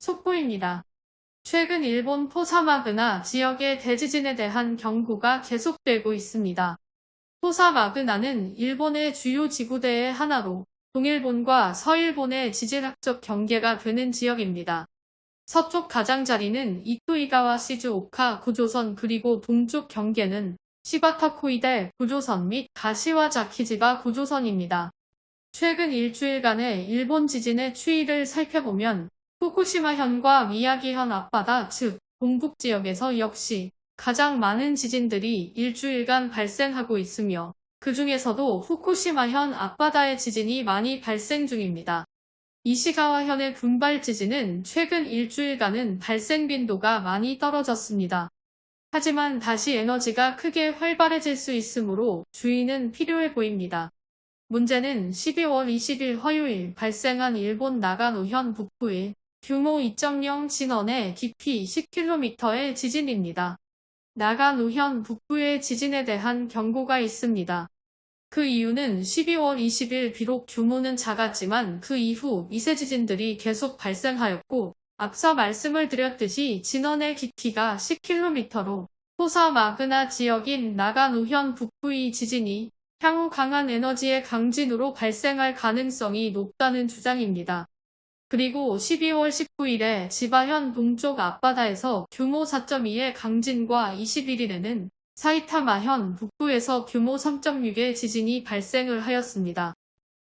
속보입니다. 최근 일본 포사마그나 지역의 대지진에 대한 경고가 계속되고 있습니다. 포사마그나는 일본의 주요 지구대의 하나로 동일본과 서일본의 지질학적 경계가 되는 지역입니다. 서쪽 가장자리는 이토이가와 시즈오카 구조선 그리고 동쪽 경계는 시바타코이데 구조선 및 가시와자키지바 구조선입니다. 최근 일주일간의 일본 지진의 추이를 살펴보면 후쿠시마현과 미야기현 앞바다 즉 동북 지역에서 역시 가장 많은 지진들이 일주일간 발생하고 있으며 그 중에서도 후쿠시마현 앞바다의 지진이 많이 발생 중입니다. 이시가와현의 분발 지진은 최근 일주일간은 발생 빈도가 많이 떨어졌습니다. 하지만 다시 에너지가 크게 활발해질 수 있으므로 주의는 필요해 보입니다. 문제는 12월 20일 화요일 발생한 일본 나가노현 북부의 규모 2.0 진원의 깊이 10km의 지진입니다. 나가노현 북부의 지진에 대한 경고가 있습니다. 그 이유는 12월 20일 비록 규모는 작았지만 그 이후 미세 지진들이 계속 발생하였고 앞서 말씀을 드렸듯이 진원의 깊이가 10km로 토사 마그나 지역인 나가노현 북부의 지진이 향후 강한 에너지의 강진으로 발생할 가능성이 높다는 주장입니다. 그리고 12월 19일에 지바현 동쪽 앞바다에서 규모 4.2의 강진과 21일에는 사이타마현 북부에서 규모 3.6의 지진이 발생을 하였습니다.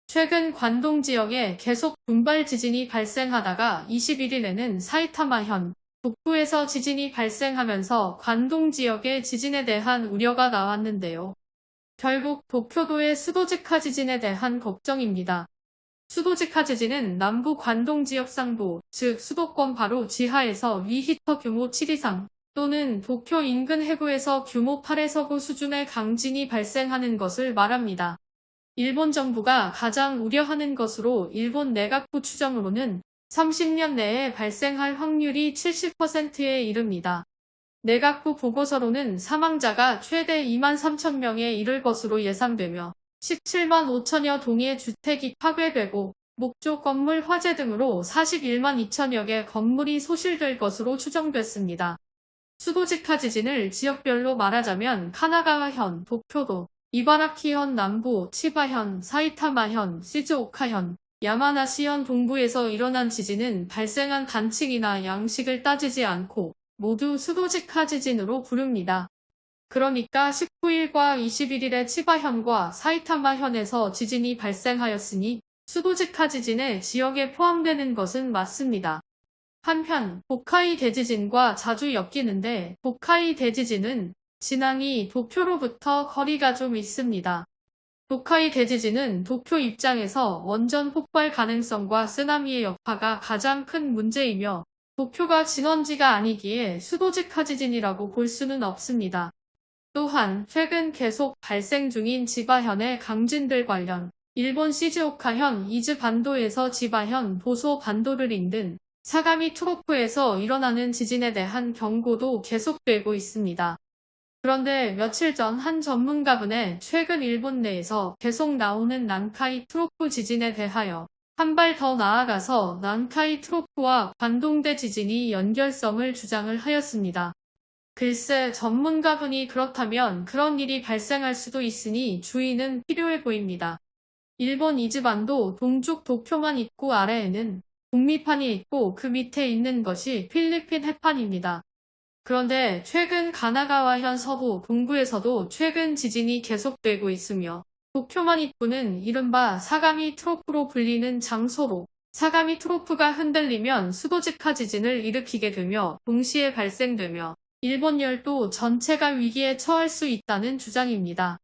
최근 관동 지역에 계속 분발 지진이 발생하다가 21일에는 사이타마현 북부에서 지진이 발생하면서 관동 지역의 지진에 대한 우려가 나왔는데요. 결국 도쿄도의 수도직하 지진에 대한 걱정입니다. 수도직하 지진은 남부 관동 지역 상부, 즉 수도권 바로 지하에서 위 히터 규모 7 이상 또는 도쿄 인근 해구에서 규모 8에서 9 수준의 강진이 발생하는 것을 말합니다. 일본 정부가 가장 우려하는 것으로 일본 내각부 추정으로는 30년 내에 발생할 확률이 70%에 이릅니다. 내각부 보고서로는 사망자가 최대 2만 3천 명에 이를 것으로 예상되며 17만 5천여 동의 주택이 파괴되고 목조 건물 화재 등으로 41만 2천여 개 건물이 소실될 것으로 추정됐습니다. 수도직하 지진을 지역별로 말하자면 카나가와현, 도쿄도, 이바라키현 남부, 치바현, 사이타마현, 시즈오카현, 야마나시현 동부에서 일어난 지진은 발생한 단층이나 양식을 따지지 않고 모두 수도직하 지진으로 부릅니다. 그러니까 19일과 21일에 치바현과 사이타마현에서 지진이 발생하였으니 수도직하 지진의 지역에 포함되는 것은 맞습니다. 한편 보카이 대지진과 자주 엮이는데 보카이 대지진은 진앙이 도쿄로부터 거리가 좀 있습니다. 도카이 대지진은 도쿄 입장에서 원전 폭발 가능성과 쓰나미의 여파가 가장 큰 문제이며 도쿄가 진원지가 아니기에 수도직하 지진이라고 볼 수는 없습니다. 또한 최근 계속 발생 중인 지바현의 강진들 관련 일본 시즈오카현 이즈 반도에서 지바현 보소 반도를 잇는 사가미 트로프에서 일어나는 지진에 대한 경고도 계속되고 있습니다. 그런데 며칠 전 한 전문가분의 최근 일본 내에서 계속 나오는 난카이 트로프 지진에 대하여 한 발 더 나아가서 난카이 트로프와 관동대 지진이 연결성을 주장을 하였습니다. 글쎄 전문가분이 그렇다면 그런 일이 발생할 수도 있으니 주의는 필요해 보입니다. 일본 이즈반도 동쪽 도쿄만 있고 아래에는 북미판이 있고 그 밑에 있는 것이 필리핀 해판입니다. 그런데 최근 가나가와현 서부 동부에서도 최근 지진이 계속되고 있으며 도쿄만 입구는 이른바 사가미 트로프로 불리는 장소로 사가미 트로프가 흔들리면 수도직하 지진을 일으키게 되며 동시에 발생되며 일본 열도 전체가 위기에 처할 수 있다는 주장입니다.